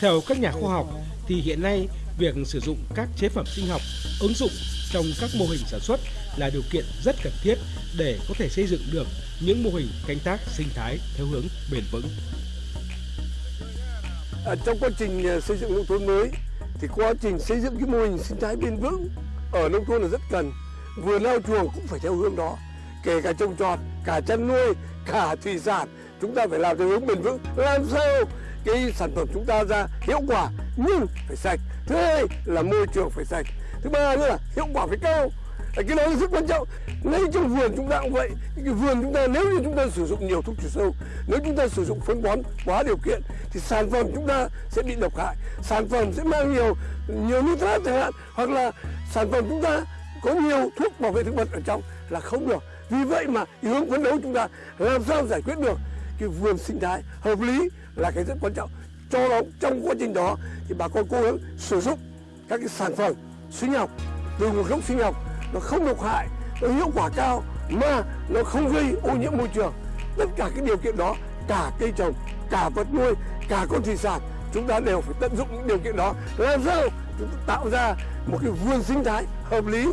Theo các nhà khoa học thì hiện nay việc sử dụng các chế phẩm sinh học ứng dụng trong các mô hình sản xuất là điều kiện rất cần thiết để có thể xây dựng được những mô hình canh tác sinh thái theo hướng bền vững. Ở trong quá trình à, xây dựng nông thôn mới thì quá trình xây dựng cái mô hình sinh thái bền vững ở nông thôn là rất cần. vừa lao chuồng cũng phải theo hướng đó, kể cả trồng trọt, cả chăn nuôi, cả thủy sản chúng ta phải làm theo hướng bền vững. Làm sao cái sản phẩm chúng ta ra hiệu quả nhưng phải sạch. Thứ hai là môi trường phải sạch. Thứ ba nữa là hiệu quả phải cao. Cái đó là rất quan trọng. Ngay trong vườn chúng ta cũng vậy. Cái vườn chúng ta, nếu như chúng ta sử dụng nhiều thuốc trừ sâu, nếu chúng ta sử dụng phân bón quá điều kiện, thì sản phẩm chúng ta sẽ bị độc hại. Sản phẩm sẽ mang nhiều nhiều nitrat chẳng hạn, hoặc là sản phẩm chúng ta có nhiều thuốc bảo vệ thực vật ở trong là không được. Vì vậy mà hướng phấn đấu chúng ta làm sao giải quyết được cái vườn sinh thái hợp lý là cái rất quan trọng. Cho đó trong quá trình đó thì bà con cố gắng sử dụng các cái sản phẩm sinh học, từ nguồn gốc sinh học, nó không độc hại, nó hiệu quả cao mà nó không gây ô nhiễm môi trường. Tất cả cái điều kiện đó, cả cây trồng, cả vật nuôi, cả con thủy sản, chúng ta đều phải tận dụng những điều kiện đó. Làm sao chúng ta tạo ra một cái vườn sinh thái hợp lý,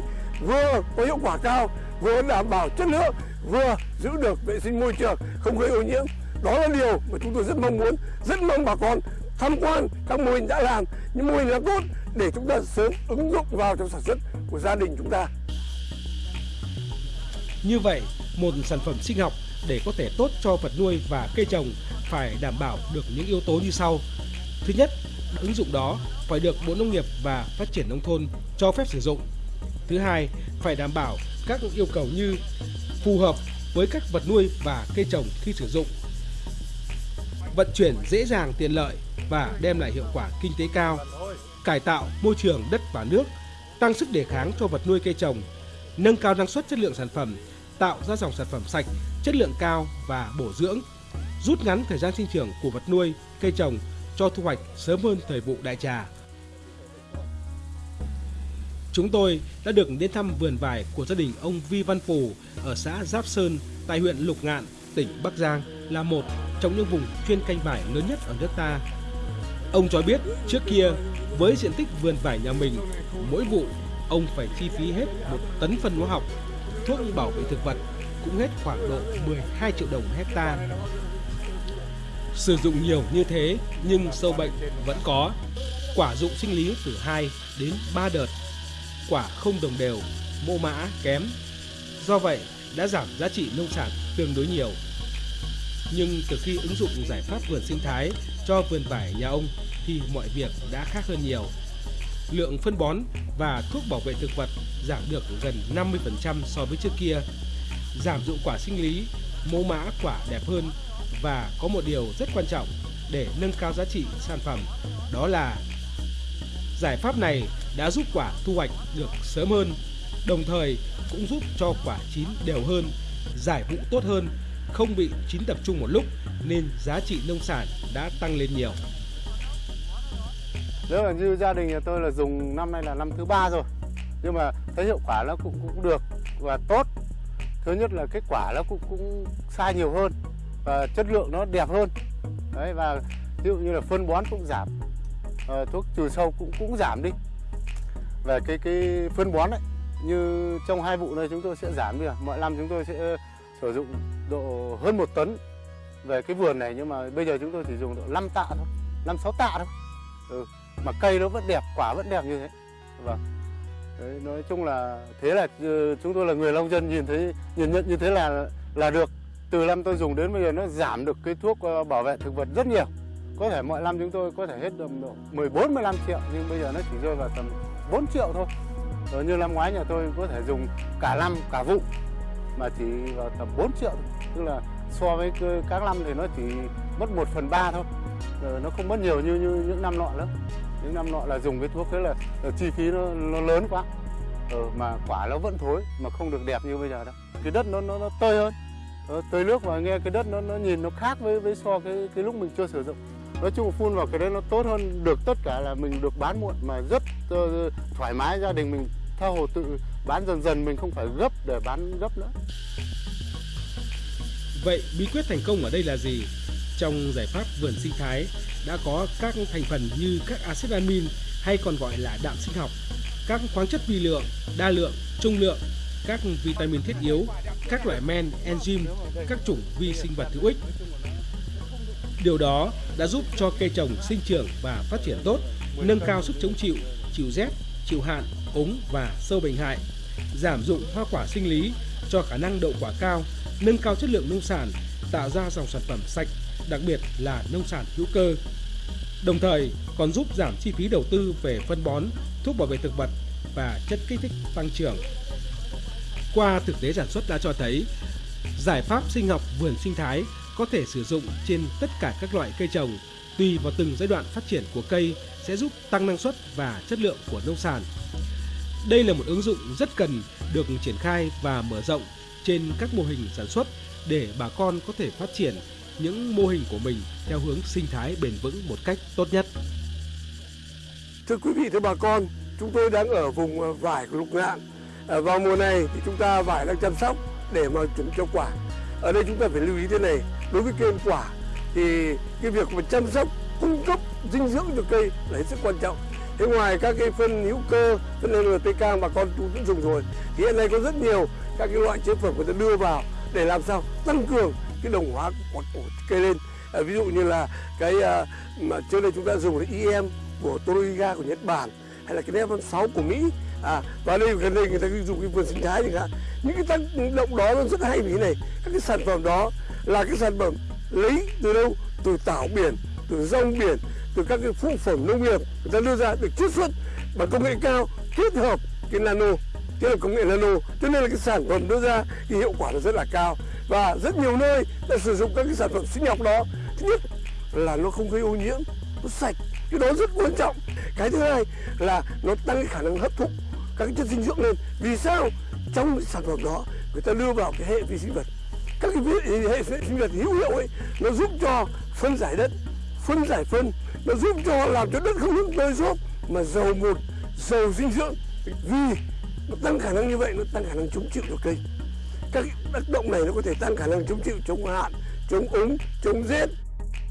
vừa có hiệu quả cao, vừa đảm bảo chất lượng, vừa giữ được vệ sinh môi trường, không gây ô nhiễm đó là điều mà chúng tôi rất mong muốn rất mong bà con tham quan các mô hình đã làm những mô hình là tốt để chúng ta sớm ứng dụng vào trong sản xuất của gia đình chúng ta như vậy, một sản phẩm sinh học để có thể tốt cho vật nuôi và cây trồng phải đảm bảo được những yếu tố như sau. Thứ nhất, ứng dụng đó phải được Bộ Nông nghiệp và Phát triển Nông thôn cho phép sử dụng. Thứ hai, phải đảm bảo các yêu cầu như phù hợp với các vật nuôi và cây trồng khi sử dụng, vận chuyển dễ dàng tiện lợi và đem lại hiệu quả kinh tế cao, cải tạo môi trường đất và nước, tăng sức đề kháng cho vật nuôi cây trồng, nâng cao năng suất chất lượng sản phẩm tạo ra dòng sản phẩm sạch, chất lượng cao và bổ dưỡng, rút ngắn thời gian sinh trưởng của vật nuôi, cây trồng cho thu hoạch sớm hơn thời vụ đại trà. Chúng tôi đã được đến thăm vườn vải của gia đình ông Vi Văn Phù ở xã Giáp Sơn tại huyện Lục Ngạn, tỉnh Bắc Giang là một trong những vùng chuyên canh vải lớn nhất ở nước ta. Ông cho biết trước kia với diện tích vườn vải nhà mình, mỗi vụ ông phải chi phí hết một tấn phân hóa học thuốc bảo vệ thực vật cũng hết khoảng độ 12 triệu đồng hecta. Sử dụng nhiều như thế nhưng sâu bệnh vẫn có. Quả dụng sinh lý từ 2 đến 3 đợt. Quả không đồng đều, mô mã kém. Do vậy đã giảm giá trị nông sản tương đối nhiều. Nhưng từ khi ứng dụng giải pháp vườn sinh thái cho vườn vải nhà ông thì mọi việc đã khác hơn nhiều lượng phân bón và thuốc bảo vệ thực vật giảm được gần 50% so với trước kia. Giảm dụng quả sinh lý, mẫu mã quả đẹp hơn và có một điều rất quan trọng để nâng cao giá trị sản phẩm đó là giải pháp này đã giúp quả thu hoạch được sớm hơn, đồng thời cũng giúp cho quả chín đều hơn, giải vụ tốt hơn, không bị chín tập trung một lúc nên giá trị nông sản đã tăng lên nhiều. Nếu là như gia đình nhà tôi là dùng năm nay là năm thứ ba rồi nhưng mà thấy hiệu quả nó cũng cũng được và tốt. Thứ nhất là kết quả nó cũng cũng sai nhiều hơn và chất lượng nó đẹp hơn. Đấy và ví dụ như là phân bón cũng giảm à, thuốc trừ sâu cũng cũng giảm đi. Về cái cái phân bón đấy như trong hai vụ này chúng tôi sẽ giảm đi à? mọi năm chúng tôi sẽ ờ, sử dụng độ hơn một tấn về cái vườn này nhưng mà bây giờ chúng tôi chỉ dùng độ 5 tạ thôi 5 6 tạ thôi. Ừ mà cây nó vẫn đẹp quả vẫn đẹp như thế. Vâng. Đấy, nói chung là thế là ờ, chúng tôi là người nông dân nhìn thấy nhìn nhận như thế là là được. Từ năm tôi dùng đến bây giờ nó giảm được cái thuốc ờ, bảo vệ thực vật rất nhiều. Có thể mọi năm chúng tôi có thể hết được độ 14 15 triệu nhưng bây giờ nó chỉ rơi vào tầm 4 triệu thôi rồi như năm ngoái nhà tôi có thể dùng cả năm cả vụ mà chỉ vào tầm 4 triệu thôi. tức là so với các năm thì nó chỉ mất 1 phần 3 thôi. Rồi nó không mất nhiều như, như những năm nọ nữa những năm nọ là dùng cái thuốc thế là, là chi phí nó, nó lớn quá. Ừ, mà quả nó vẫn thối mà không được đẹp như bây giờ đâu. Cái đất nó nó, nó tơi hơn. Nó tơi nước và nghe cái đất nó nó nhìn nó khác với với so cái cái lúc mình chưa sử dụng. Nói chung phun vào cái đấy nó tốt hơn được tất cả là mình được bán muộn mà rất uh, thoải mái gia đình mình tha hồ tự bán dần dần mình không phải gấp để bán gấp nữa vậy bí quyết thành công ở đây là gì trong giải pháp vườn sinh thái đã có các thành phần như các axit amin hay còn gọi là đạm sinh học, các khoáng chất vi lượng, đa lượng, trung lượng, các vitamin thiết yếu, các loại men, enzyme, các chủng vi sinh vật hữu ích. Điều đó đã giúp cho cây trồng sinh trưởng và phát triển tốt, nâng cao sức chống chịu, chịu rét, chịu hạn, úng và sâu bệnh hại, giảm dụng hoa quả sinh lý, cho khả năng đậu quả cao, nâng cao chất lượng nông sản, tạo ra dòng sản phẩm sạch, đặc biệt là nông sản hữu cơ. Đồng thời còn giúp giảm chi phí đầu tư về phân bón, thuốc bảo vệ thực vật và chất kích thích tăng trưởng. Qua thực tế sản xuất đã cho thấy, giải pháp sinh học vườn sinh thái có thể sử dụng trên tất cả các loại cây trồng, tùy vào từng giai đoạn phát triển của cây sẽ giúp tăng năng suất và chất lượng của nông sản. Đây là một ứng dụng rất cần được triển khai và mở rộng trên các mô hình sản xuất để bà con có thể phát triển những mô hình của mình theo hướng sinh thái bền vững một cách tốt nhất. Thưa quý vị, thưa bà con, chúng tôi đang ở vùng vải của lục ngạn. À, vào mùa này thì chúng ta vải đang chăm sóc để mà chuẩn cho quả. Ở đây chúng ta phải lưu ý thế này, đối với cây quả thì cái việc mà chăm sóc cung cấp dinh dưỡng cho cây là hết sức quan trọng. Thế ngoài các cái phân hữu cơ, phân NPK mà con cũng dùng rồi, thì hiện nay có rất nhiều các cái loại chế phẩm người ta đưa vào để làm sao tăng cường cái đồng hóa của, của cây lên. À, ví dụ như là cái à, mà trước đây chúng ta dùng cái EM của Toriga của Nhật Bản hay là cái Nevan 6 của Mỹ à và đây gần đây người ta dùng cái vườn sinh thái chẳng hạn những cái tác động đó nó rất hay vì thế này các cái sản phẩm đó là cái sản phẩm lấy từ đâu? Từ tảo biển, từ rong biển, từ các cái phụ phẩm nông nghiệp người ta đưa ra được chiết xuất bằng công nghệ cao, kết hợp cái nano, kết hợp công nghệ nano. Cho nên là cái sản phẩm đưa ra thì hiệu quả là rất là cao. Và rất nhiều nơi đã sử dụng các cái sản phẩm sinh học đó. Thứ nhất là nó không gây ô nhiễm, nó sạch, cái đó rất quan trọng. Cái thứ hai là nó tăng cái khả năng hấp thụ các cái chất dinh dưỡng lên. Vì sao? Trong cái sản phẩm đó, người ta đưa vào cái hệ vi sinh vật các cái vi- hệ sinh vật hữu hiệu ấy nó giúp cho phân giải đất phân giải phân nó giúp cho làm cho đất không những tơi xốp mà giàu một giàu dinh dưỡng. Vì nó tăng khả năng như vậy nó tăng khả năng chống chịu cho cây các tác động này nó có thể tăng khả năng chống chịu chống hạn chống úng chống rét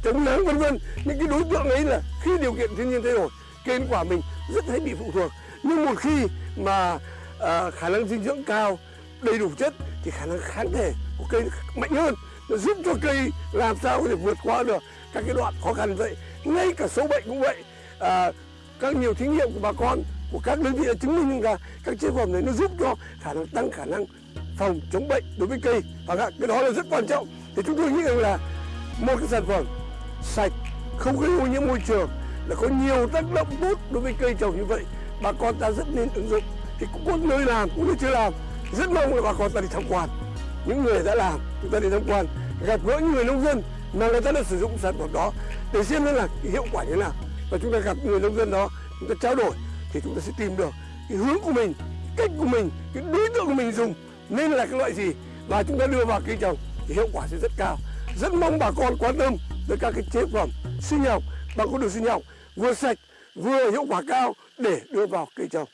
chống nắng vân vân. Những cái đối tượng ấy là khi điều kiện thiên nhiên thay đổi kết quả mình rất hay bị phụ thuộc. Nhưng một khi mà à, khả năng dinh dưỡng cao đầy đủ chất thì khả năng kháng thể của cây mạnh hơn nó giúp cho cây làm sao có thể vượt qua được các cái đoạn khó khăn vậy. Ngay cả sâu bệnh cũng vậy. À, các nhiều thí nghiệm của bà con của các đơn vị đã chứng minh rằng các chế phẩm này nó giúp cho khả năng tăng khả năng phòng chống bệnh đối với cây. Và cái đó là rất quan trọng. Thì chúng tôi nghĩ rằng là một cái sản phẩm sạch không gây ô nhiễm môi trường là có nhiều tác động tốt đối với cây trồng như vậy bà con ta rất nên ứng dụng. Thì cũng có nơi làm cũng nơi chưa làm. Rất mong là bà con ta đi tham quan những người đã làm, chúng ta đi tham quan, gặp gỡ những người nông dân mà người ta đã sử dụng sản phẩm đó để xem nó là hiệu quả như thế nào. Và chúng ta gặp người nông dân đó, chúng ta trao đổi thì chúng ta sẽ tìm được cái hướng của mình, cách của mình, cái đối tượng của mình dùng nên là cái loại gì. Và chúng ta đưa vào cây trồng thì hiệu quả sẽ rất cao. Rất mong bà con quan tâm tới các cái chế phẩm sinh học bằng con đường sinh học vừa sạch, vừa hiệu quả cao để đưa vào cây trồng.